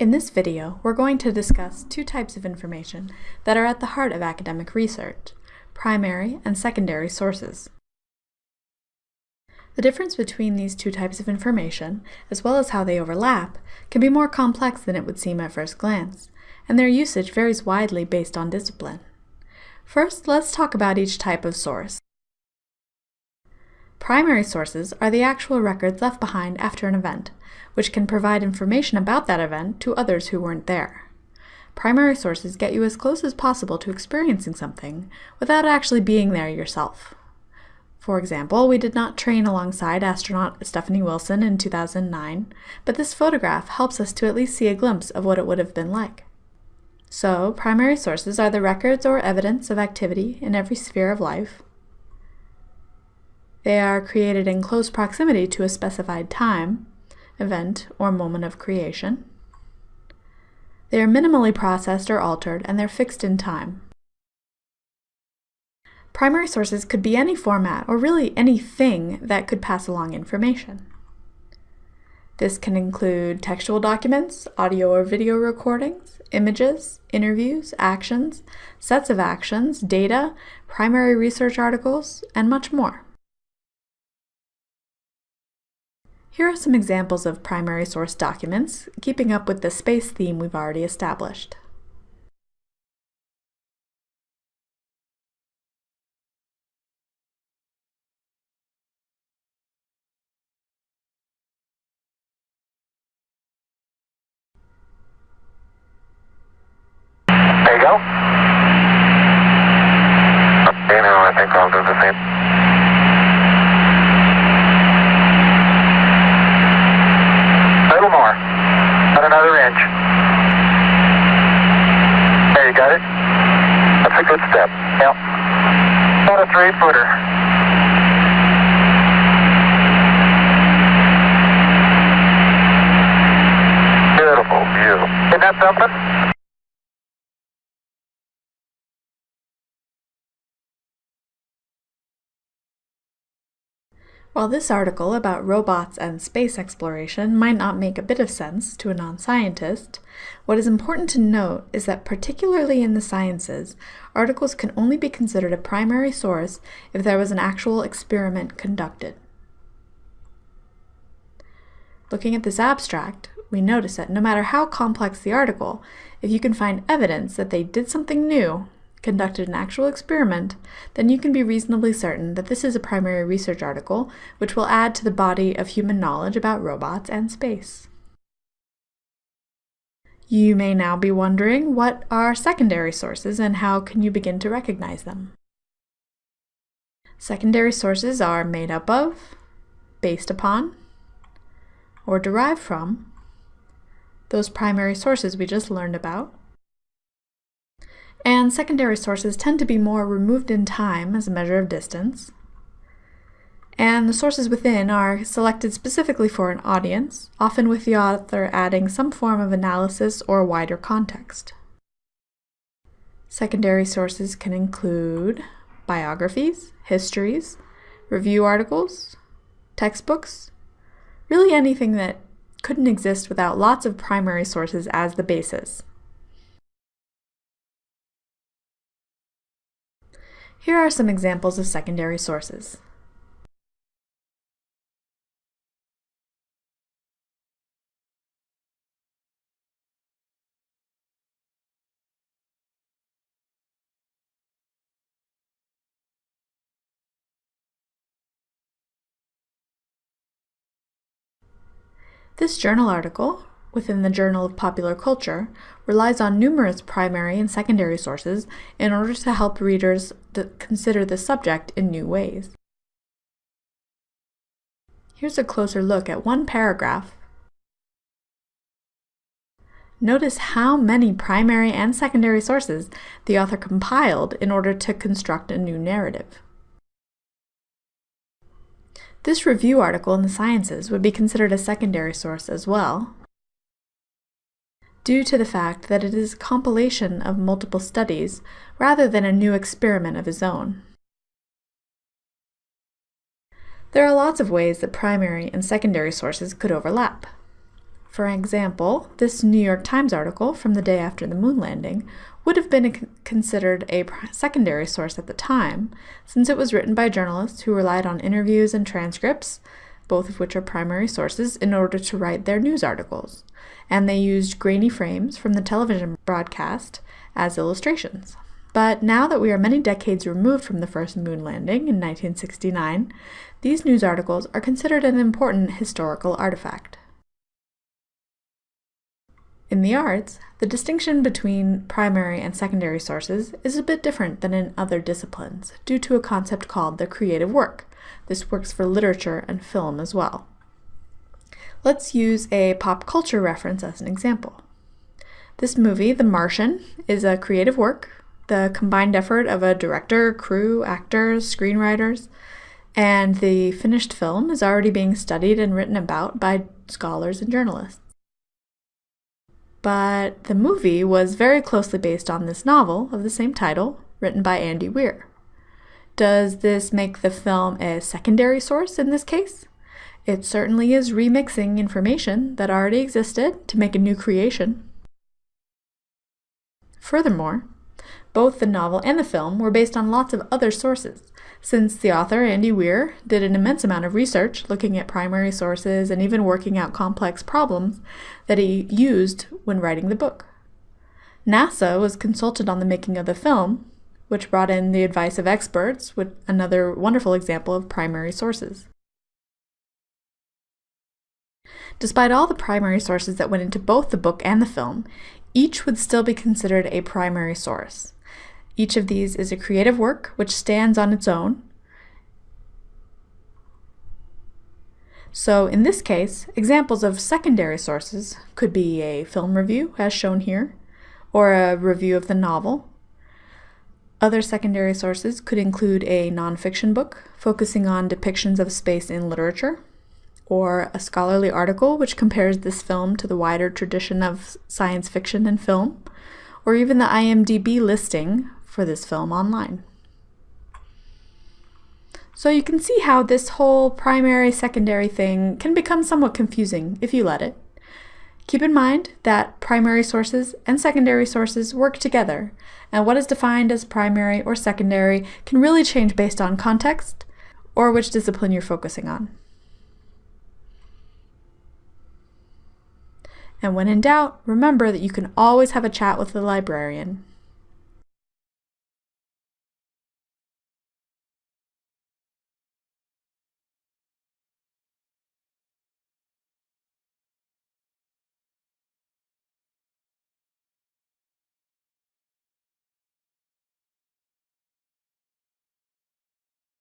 In this video, we're going to discuss two types of information that are at the heart of academic research, primary and secondary sources. The difference between these two types of information, as well as how they overlap, can be more complex than it would seem at first glance, and their usage varies widely based on discipline. First, let's talk about each type of source. Primary sources are the actual records left behind after an event, which can provide information about that event to others who weren't there. Primary sources get you as close as possible to experiencing something without actually being there yourself. For example, we did not train alongside astronaut Stephanie Wilson in 2009, but this photograph helps us to at least see a glimpse of what it would have been like. So, primary sources are the records or evidence of activity in every sphere of life, they are created in close proximity to a specified time, event, or moment of creation. They are minimally processed or altered, and they're fixed in time. Primary sources could be any format, or really anything that could pass along information. This can include textual documents, audio or video recordings, images, interviews, actions, sets of actions, data, primary research articles, and much more. Here are some examples of primary source documents, keeping up with the space theme we've already established. There you go. Okay, now I think I'll do the same. Isn't something? While this article about robots and space exploration might not make a bit of sense to a non-scientist, what is important to note is that particularly in the sciences, articles can only be considered a primary source if there was an actual experiment conducted. Looking at this abstract, we notice that no matter how complex the article, if you can find evidence that they did something new, conducted an actual experiment, then you can be reasonably certain that this is a primary research article which will add to the body of human knowledge about robots and space. You may now be wondering what are secondary sources and how can you begin to recognize them. Secondary sources are made up of, based upon, or derived from those primary sources we just learned about, and secondary sources tend to be more removed in time as a measure of distance. And the sources within are selected specifically for an audience, often with the author adding some form of analysis or wider context. Secondary sources can include biographies, histories, review articles, textbooks, really anything that couldn't exist without lots of primary sources as the basis. Here are some examples of secondary sources. This journal article within the Journal of Popular Culture relies on numerous primary and secondary sources in order to help readers consider the subject in new ways. Here's a closer look at one paragraph. Notice how many primary and secondary sources the author compiled in order to construct a new narrative. This review article in the Sciences would be considered a secondary source as well, due to the fact that it is a compilation of multiple studies rather than a new experiment of his own. There are lots of ways that primary and secondary sources could overlap. For example, this New York Times article from the day after the moon landing would have been considered a secondary source at the time, since it was written by journalists who relied on interviews and transcripts, both of which are primary sources, in order to write their news articles, and they used grainy frames from the television broadcast as illustrations. But now that we are many decades removed from the first moon landing in 1969, these news articles are considered an important historical artifact. In the arts, the distinction between primary and secondary sources is a bit different than in other disciplines due to a concept called the creative work. This works for literature and film as well. Let's use a pop culture reference as an example. This movie, The Martian, is a creative work, the combined effort of a director, crew, actors, screenwriters, and the finished film is already being studied and written about by scholars and journalists but the movie was very closely based on this novel of the same title, written by Andy Weir. Does this make the film a secondary source in this case? It certainly is remixing information that already existed to make a new creation. Furthermore, both the novel and the film were based on lots of other sources, since the author, Andy Weir, did an immense amount of research looking at primary sources and even working out complex problems that he used when writing the book. NASA was consulted on the making of the film, which brought in the advice of experts, with another wonderful example of primary sources. Despite all the primary sources that went into both the book and the film, each would still be considered a primary source. Each of these is a creative work which stands on its own. So in this case, examples of secondary sources could be a film review, as shown here, or a review of the novel. Other secondary sources could include a nonfiction book focusing on depictions of space in literature, or a scholarly article which compares this film to the wider tradition of science fiction and film, or even the IMDb listing for this film online. So you can see how this whole primary secondary thing can become somewhat confusing if you let it. Keep in mind that primary sources and secondary sources work together, and what is defined as primary or secondary can really change based on context or which discipline you're focusing on. And when in doubt, remember that you can always have a chat with the librarian.